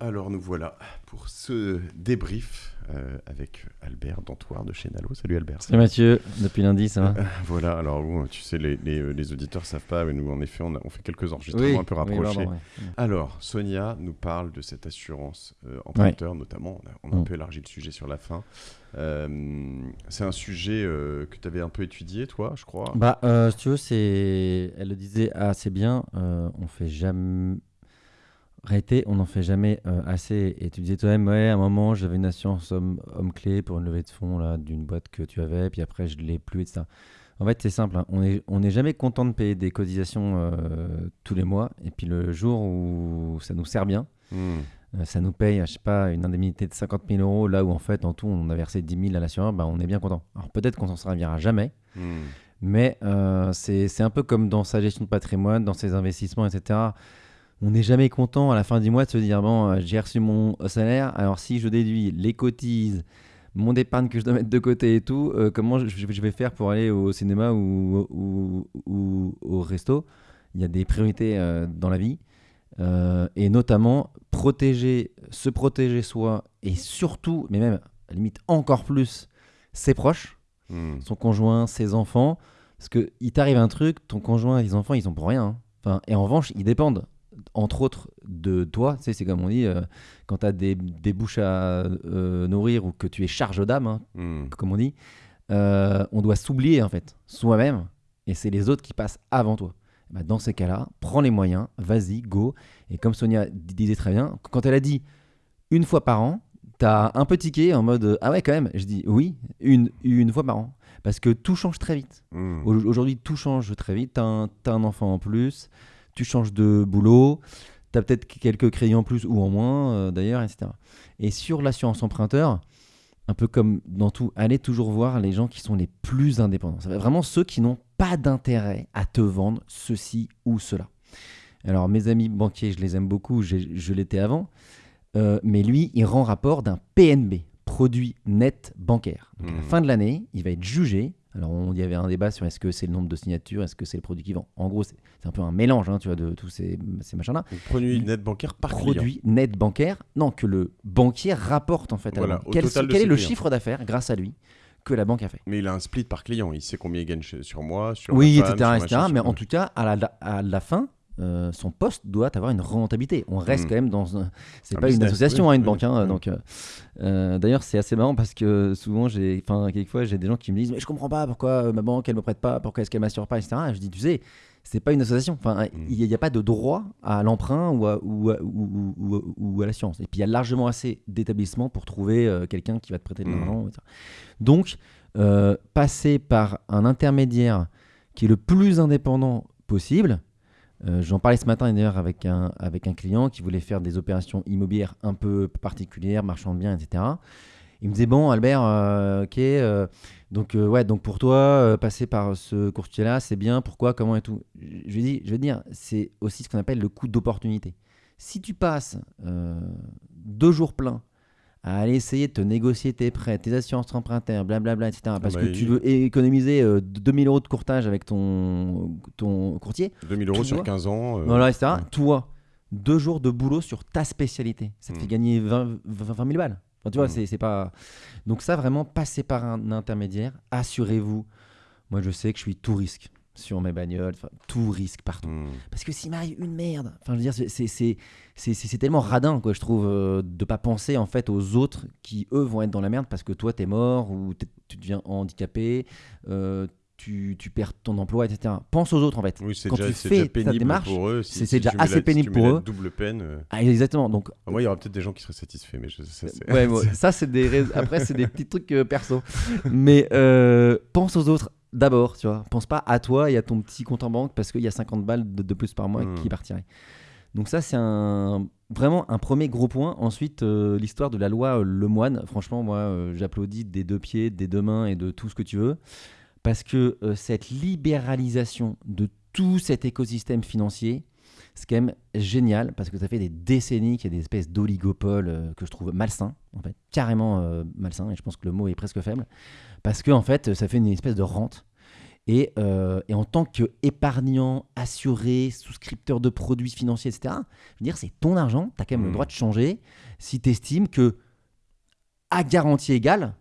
Alors nous voilà pour ce débrief euh, avec Albert Dantoir de chez Nalo. Salut Albert. Salut Mathieu, depuis lundi ça va? Euh, Voilà, alors tu sais, les, les, les auditeurs savent pas, mais nous en effet, on, a- on fait quelques enregistrements un peu rapprochés. pardon, ouais. Alors, Sonia nous parle de cette assurance euh, emprunteur, notamment. On a, on a un Mm. peu élargi le sujet sur la fin. Euh, c'est un sujet euh, que tu avais un peu étudié, toi, je crois. Bah, euh, si tu veux, c'est... elle le disait assez bien, euh, on fait jamais. Réalité, on n'en fait jamais euh, assez. Et tu disais toi-même, ouais, à un moment, j'avais une assurance homme, homme clé pour une levée de fonds là, d'une boîte que tu avais, puis après, je ne l'ai plus, etc. En fait, c'est simple, hein, on n'est on est jamais content de payer des cotisations euh, tous les mois, et puis le jour où ça nous sert bien, Hmm. Euh, ça nous paye, je sais pas, une indemnité de 50 000 euros, là où en fait, en tout, on a versé 10 000 à l'assureur, bah, on est bien content. Alors peut-être qu'on s'en servira jamais, Hmm. mais c'est c'est un peu comme dans sa gestion de patrimoine, dans ses investissements, etc. On n'est jamais content à la fin du mois de se dire, bon, euh, j'ai reçu mon salaire, alors si je déduis les cotises, mon épargne que je dois mettre de côté et tout, euh, comment je, je vais faire pour aller au cinéma ou, ou- ou au resto? Il y a des priorités euh, dans la vie. Euh, et notamment protéger, se protéger soi et surtout, mais même à la limite encore plus, ses proches, Hmm. son conjoint, ses enfants. Parce que il t'arrive un truc, ton conjoint et les enfants, ils ont pour rien. hein. Enfin, et en revanche, ils dépendent, entre autres, de toi. Tu sais, c'est comme on dit, euh, quand tu as des, des bouches à euh, nourrir ou que tu es charge d'âme, hein, Hmm. comme on dit, euh, on doit s'oublier en fait, soi-même, et c'est les autres qui passent avant toi. Bah, dans ces cas-là, prends les moyens, vas-y, go. Et comme Sonia disait très bien, quand elle a dit une fois par an, t'as un peu tiqué en mode ah ouais quand même. Je dis oui, une, une fois par an, parce que tout change très vite. Hmm. Au- Aujourd'hui, tout change très vite. T'as un, t'as un enfant en plus, tu changes de boulot, t'as peut-être quelques crédits en plus ou en moins, euh, d'ailleurs, etc. Et sur l'assurance emprunteur, un peu comme dans tout, allez toujours voir les gens qui sont les plus indépendants. Ça va vraiment ceux qui n'ont pas d'intérêt à te vendre ceci ou cela. Alors, mes amis banquiers, je les aime beaucoup, je l'étais avant, euh, mais lui, il rend rapport d'un PNB, produit net bancaire. Donc, à la Mhm. fin de l'année, il va être jugé. Alors, il y avait un débat sur est-ce que c'est le nombre de signatures, est-ce que c'est le produit qui vend. En gros, c'est un peu un mélange, hein, tu vois, de tous ces, ces machins-là. Produit net bancaire par client. Produit net bancaire, non, que le banquier rapporte en fait à Voilà, la banque. au Quel, quel est le chiffre d'affaires, grâce à lui, que la banque a fait? Mais il a un split par client. Il sait combien il gagne sur moi, sur Oui, ma femme, etc. sur etc. machin, mais en tout cas, à la, à la fin, euh, son poste doit avoir une rentabilité. On reste Mm. quand même dans. un- C'est Un pas une association, oui, hein, une oui, banque. hein, oui. donc, euh, euh, d'ailleurs, c'est assez marrant parce que souvent, j'ai, enfin, quelquefois, j'ai des gens qui me disent, mais je comprends pas pourquoi ma banque elle me prête pas, pourquoi est-ce qu'elle m'assure pas, etc. Et je dis, tu sais. C'est pas une association. Enfin, Mm. il n'y a, pas de droit à l'emprunt ou à, ou, à- ou- ou- ou- ou à l'assurance. Et puis il y a largement assez d'établissements pour trouver euh, quelqu'un qui va te prêter de l'argent. etc. Donc, passer par un intermédiaire qui est le plus indépendant possible. Euh, J'en parlais ce matin d'ailleurs avec un, avec un client qui voulait faire des opérations immobilières un peu particulières, marchand de biens, etc. Il me disait bon Albert, euh, ok, euh, donc ouais, donc pour toi passer par ce courtier-là, c'est bien. Pourquoi, comment et tout. Je lui dis, je veux dire, c'est aussi ce qu'on appelle le coût d'opportunité. Si tu passes deux jours pleins à aller essayer de te négocier tes prêts, tes assurances empruntaires, blablabla, etc. Parce bah, que tu veux économiser euh, 2000 euros de courtage avec ton, ton courtier, 2000 euros sur vois 15 ans. euh, voilà, etc. ouais. Toi, deux jours de boulot sur ta spécialité, ça te Mm. fait gagner 20, 20 000 balles. Enfin, tu vois, Mm. c'est c'est pas. Donc, ça, vraiment, passer par un intermédiaire, assurez-vous. Moi, je sais que je suis tout risque sur mes bagnoles, tout risque partout. Hmm. Parce que s'il m'arrive une merde, enfin, je veux dire, c'est- tellement radin, quoi, je trouve, euh, de pas penser en fait aux autres qui, eux, vont être dans la merde parce que toi, t'es mort ou tu deviens handicapé, euh, tu, tu perds ton emploi, etc. Pense aux autres, en fait. Oui, c'est Quand déjà, tu fais déjà ta pénible démarche, pour eux. Si- c'est- si déjà assez la- pénible pour eux. double peine. euh, Ah, exactement. Donc, Moi, il y aura peut-être des gens qui seraient satisfaits, mais je, ça, c'est- ouais, bon, ça, c'est des après, c'est des petits trucs euh, perso. Mais euh, pense aux autres d'abord, tu vois. Pense pas à toi et à ton petit compte en banque parce qu'il y a 50 balles de, de plus par mois Mm. qui partiraient. Donc ça, c'est un, vraiment un premier gros point. Ensuite, euh, l'histoire de la loi euh, Lemoine. Franchement, moi, euh, j'applaudis des deux pieds, des deux mains et de tout ce que tu veux. Parce que euh, cette libéralisation de tout cet écosystème financier, c'est quand même génial parce que ça fait des décennies qu'il y a des espèces d'oligopoles euh, que je trouve malsains, en fait, carrément euh, malsains, et je pense que le mot est presque faible, parce que en fait, ça fait une espèce de rente. Et, euh, et en tant qu'épargnant, assuré, souscripteur de produits financiers, etc., je veux dire, c'est ton argent, tu as quand même le Mm. droit de changer si tu estimes que, à garantie égale,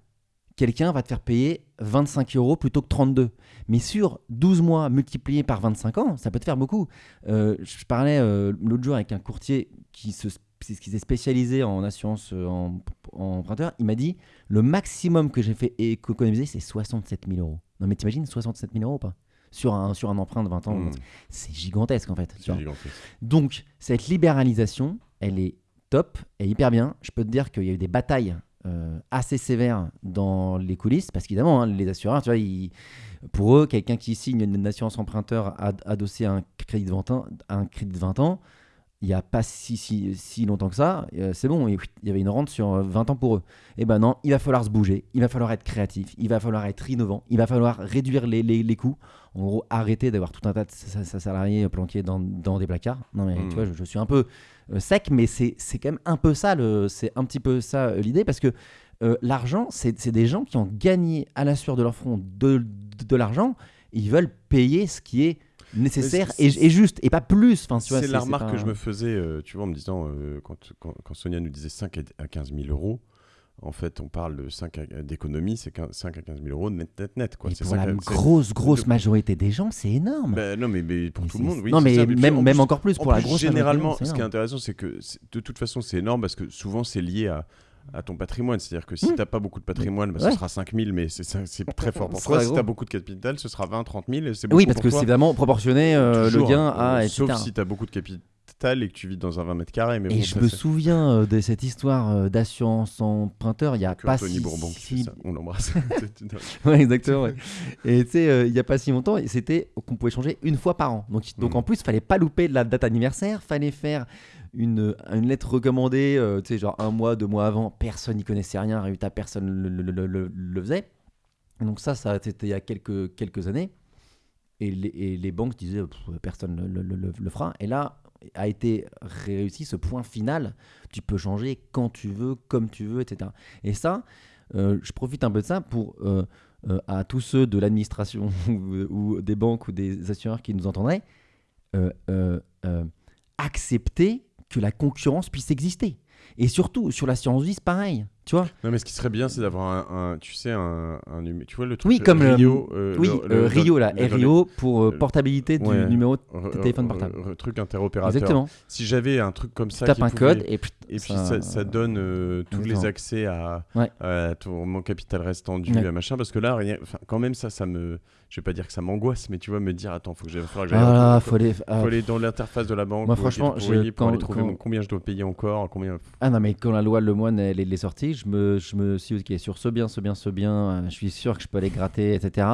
quelqu'un va te faire payer 25 euros plutôt que 32. Mais sur 12 mois multiplié par 25 ans, ça peut te faire beaucoup. Euh, je parlais euh, l'autre jour avec un courtier qui se qui s'est spécialisé en assurance euh, en, en emprunteur. Il m'a dit le maximum que j'ai fait économiser, c'est 67 000 euros. Non, mais t'imagines 67 000 euros ou pas? Sur un, sur un emprunt de 20 ans Mm. C'est gigantesque en fait. gigantesque. Donc, cette libéralisation, elle est top et hyper bien. Je peux te dire qu'il y a eu des batailles euh, assez sévères dans les coulisses, parce qu'évidemment, hein, les assureurs, pour eux, quelqu'un qui signe une assurance emprunteur ad- adossée un crédit de 20 ans, un crédit de 20 ans, il n'y a pas si, si, si longtemps que ça, euh, c'est bon, il y avait une rente sur euh, 20 ans pour eux. Et ben non, il va falloir se bouger, il va falloir être créatif, il va falloir être innovant, il va falloir réduire les, les- les coûts. En gros, arrêter d'avoir tout un tas de sa- sa- salariés planqués dans, dans des placards. Non, mais tu vois, je, je suis un peu euh, sec, mais c'est c'est quand même un peu ça, c'est un petit peu ça euh, l'idée, parce que euh, l'argent, c'est c'est des gens qui ont gagné à la sueur de leur front de, de, de l'argent, ils veulent payer ce qui est nécessaire et, et juste, et pas plus. Enfin, C'est la remarque pas que je me faisais, euh, tu vois, en me disant, euh, quand, quand, quand Sonia nous disait 5 à 15 000 euros, en fait, on parle de 5 à- d'économie, c'est 15 5 à 15 000 euros net, net, net. Quoi. Pour ça la que- c'est- grosse, grosse majorité des gens, c'est énorme. Ben, non, mais, mais pour Mais tout le monde, oui. non, mais ça. même, en même plus- encore plus en pour la plus, grosse majorité généralement, c'est ce qui est intéressant, c'est que de toute façon, c'est énorme parce que souvent, c'est lié à, à ton patrimoine. C'est-à-dire que si tu n'as pas beaucoup de patrimoine, bah, Ouais. ce sera 5 000, mais c'est très fort pour toi. Si gros. tu as beaucoup de capital, ce sera 20, 30 000, et c'est beaucoup Oui, parce pour que c'est vraiment proportionné euh, le gain euh, à. etc. Sauf si tu as beaucoup de capital et que tu vis dans un 20 mètres carrés. Mais Et bon, je me souviens euh, de cette histoire euh, d'assurance emprunteur il y a pas Anthony si, Bourbon si- ça. On l'embrasse. Ouais, exactement. ouais. Et tu sais, euh, il n'y a pas si longtemps, et c'était qu'on pouvait changer une fois par an. Donc, donc Mm. en plus, il fallait pas louper la date anniversaire, fallait faire une, une lettre recommandée, euh, tu sais, genre un mois, deux mois avant. Personne n'y connaissait rien, résultat, personne le, le- le- le- faisait. Donc ça, ça c'était il y a quelques, quelques années. Et les, et les banques disaient, personne ne le, fera. Et là, a été réussi ce point final. Tu peux changer quand tu veux, comme tu veux, etc. Et ça, euh, je profite un peu de ça pour euh, à tous ceux de l'administration ou, des banques ou des assureurs qui nous entendraient accepter que la concurrence puisse exister. Et surtout, sur l'assurance vie, c'est pareil. Tu vois Non, mais ce qui serait bien, c'est d'avoir un, un- tu sais, un, un Tu vois le truc Oui, comme le- Rio, euh, Oui, le- euh, le- Rio, là. RIO pour euh, portabilité du ouais. numéro. re- téléphone portable. truc interopérateur. Exactement. Si j'avais un truc comme Tu ça, tapes qui un pouvait- code et puis. Et puis ça, ça donne euh, tous les accès à, Ouais. à ton mon capital restant dû Ouais. à machin parce que là rien quand même ça ça me je vais pas dire que ça m'angoisse mais tu vois me dire attends faut que j'aille falloir que j'aille Ah, faut, faut aller. ah, faut aller dans l'interface de la banque Moi, franchement, je- pour quand- aller trouver combien je dois payer encore combien Ah non, mais quand la loi Lemoine elle est sortie, je me, je me suis dit, ok, sur ce bien, ce bien, ce bien, euh, je suis sûr que je peux aller gratter, etc.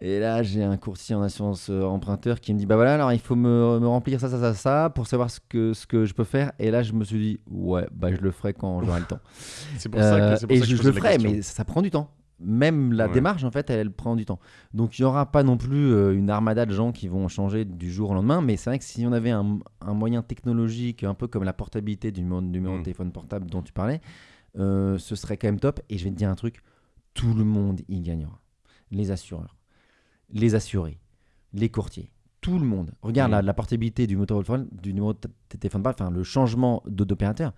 Et là, j'ai un courtier en assurance euh, emprunteur qui me dit, bah voilà, alors il faut me, me remplir ça, ça, ça, ça, pour savoir ce que, ce que je peux faire. Et là, je me suis dit, ouais, bah je le ferai quand j'aurai le temps. c'est pour ça Euh, que c'est pour et ça que je, le ferai, mais ça prend du temps. Même la Ouais. démarche, en fait, elle, elle prend du temps. Donc, il n'y aura pas non plus euh, une armada de gens qui vont changer du jour au lendemain. Mais c'est vrai que si on avait un, un moyen technologique, un peu comme la portabilité du numéro, numéro Mm. de téléphone portable dont tu parlais, euh, ce serait quand même top. Et je vais te dire un truc tout le monde y gagnera. Les assureurs, les assurés, les courtiers. Tout le monde. Regarde la, la portabilité du, moteur téléphone- du numéro de téléphone enfin le changement d'opérateur.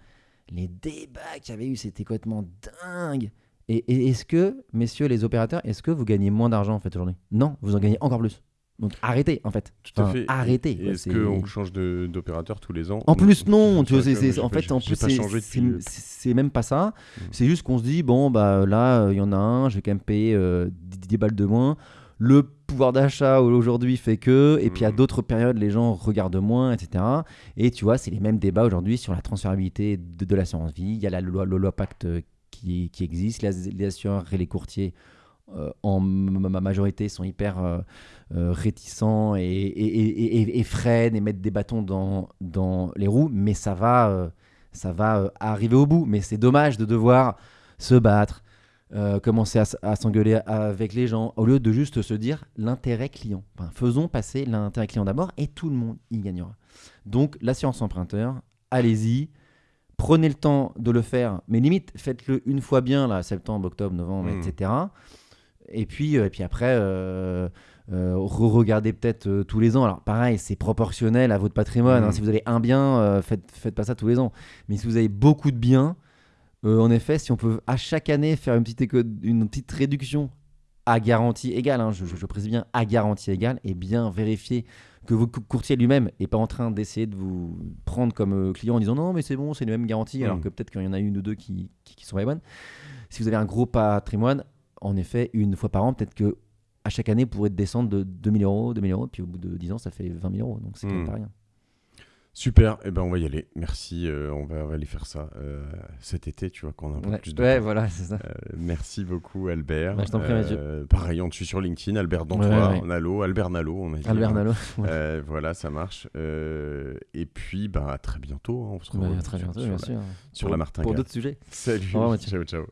Les débats qu'il y avait eu, c'était complètement dingue. Et, et est-ce que, messieurs les opérateurs, est-ce que vous gagnez moins d'argent en fait aujourd'hui? Non, vous en gagnez encore plus. Donc arrêtez en fait. tout à Enfin, fait Arrêtez. Est-ce qu'on change d'opérateur tous les ans en plus, non, tu vois, c'est, en fait, en plus, c'est, même pas ça. Mm. C'est juste qu'on se dit, bon, bah là, euh, il y en a un, je vais quand même payer euh, 10, 10 balles de moins. Le pouvoir d'achat aujourd'hui fait que, et puis à Mm. d'autres périodes, les gens regardent moins, etc. Et tu vois, c'est les mêmes débats aujourd'hui sur la transférabilité de, de l'assurance vie. Il y a la loi, le loi Pacte qui, qui existe. Les, les assureurs et les courtiers, euh, en ma majorité, sont hyper euh, euh, réticents et, et, et- et- et freinent et mettent des bâtons dans, dans les roues. Mais ça va, euh, ça va euh, arriver au bout. Mais c'est dommage de devoir se battre, commencer à, s'engueuler avec les gens, au lieu de juste se dire l'intérêt client. Enfin, faisons passer l'intérêt client d'abord et tout le monde y gagnera. Donc l'assurance emprunteur, allez-y, prenez le temps de le faire, mais limite faites-le une fois bien, là, septembre, octobre, novembre, Mm. etc. Et puis, et puis après, euh, euh, re-regardez peut-être euh, tous les ans. Alors pareil, c'est proportionnel à votre patrimoine. hein. Mhm. Si vous avez un bien, euh, faites, faites pas ça tous les ans. Mais si vous avez beaucoup de biens, en effet, si on peut à chaque année faire une petite, éco- une petite réduction à garantie égale, hein, je, je- je précise bien à garantie égale, et bien vérifier que votre cou- courtier lui-même n'est pas en train d'essayer de vous prendre comme client en disant non mais c'est bon, c'est les mêmes garanties, alors Mhm. que peut-être qu'il y en a une ou deux qui, qui, qui sont pas les bonnes. Si vous avez un gros patrimoine, en effet, une fois par an, peut-être que à chaque année, pourrez descendre de 2000 euros, 2000 euros, puis au bout de 10 ans, ça fait 20 000 euros. Donc c'est quand même Mhm. pas rien. Super, et ben on va y aller. Merci, euh, on, va, on va aller faire ça euh, cet été, tu vois, qu'on a un peu Ouais, plus de ouais, temps. voilà, c'est ça. Euh, merci beaucoup Albert. Bah, je t'en prie, Mathieu. pareil, on te suit sur LinkedIn, Albert Dantois, Ouais. Nalo, Albert Nalo, on a dit. Albert. Nalo. Voilà, ça marche. Et puis, bah, à très bientôt. hein, on se Ouais, retrouve à très bientôt, sur bien la- sûr. sur Pour- la Martingale. Pour d'autres sujets. Salut, Au revoir, Mathieu. ciao, ciao.